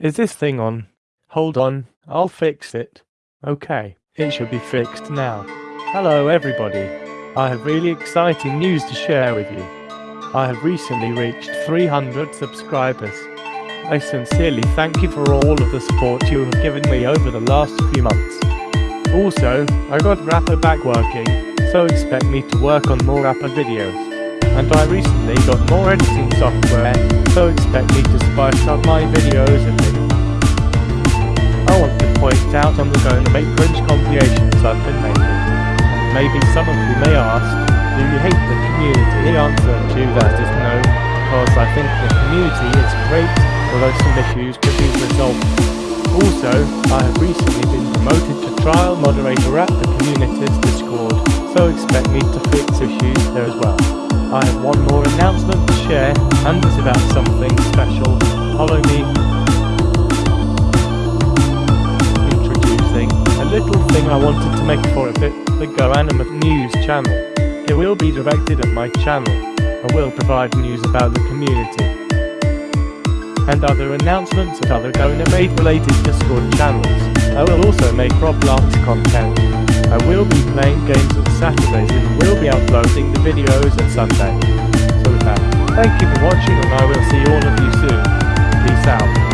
Is this thing on? Hold on, I'll fix it. Okay, it should be fixed now. Hello everybody. I have really exciting news to share with you. I have recently reached 300 subscribers. I sincerely thank you for all of the support you have given me over the last few months. Also, I got Wrapper back working, so expect me to work on more Wrapper videos. And I recently got more editing software, so expect me to spice up my videos a bit. I want to point out I'm going to make cringe compilations I've been making. Maybe some of you may ask, do you hate the community? The answer to that is no, because I think the community is great, although some issues could be resolved. Also, I have recently been promoted to trial moderator at the community's Discord, so expect me to fix issues there as well. I have one more announcement to share, and it's about something special. Follow me. Introducing a little thing I wanted to make for a bit, the Go News channel. It will be directed at my channel. I will provide news about the community and other announcements at other GoAnimate related Discord channels. I will also make Roblox content. Playing games on Saturdays and will be uploading the videos on Sunday. So with that, thank you for watching and I will see all of you soon. Peace out.